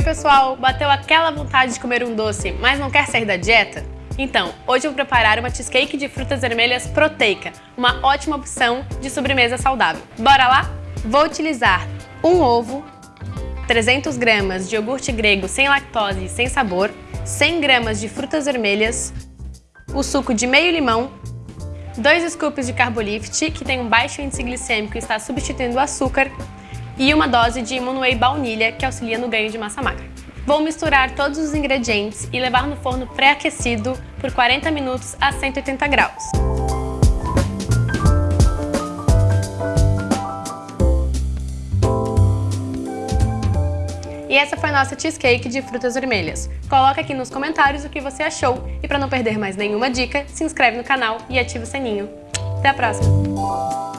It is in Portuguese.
Oi pessoal, bateu aquela vontade de comer um doce, mas não quer sair da dieta? Então, hoje eu vou preparar uma cheesecake de frutas vermelhas proteica, uma ótima opção de sobremesa saudável. Bora lá? Vou utilizar um ovo, 300 gramas de iogurte grego sem lactose e sem sabor, 100 gramas de frutas vermelhas, o suco de meio limão, 2 scoops de Carbolift, que tem um baixo índice glicêmico e está substituindo o açúcar, e uma dose de Immunway baunilha, que auxilia no ganho de massa magra. Vou misturar todos os ingredientes e levar no forno pré-aquecido por 40 minutos a 180 graus. E essa foi a nossa cheesecake de frutas vermelhas. Coloca aqui nos comentários o que você achou e para não perder mais nenhuma dica, se inscreve no canal e ativa o sininho. Até a próxima!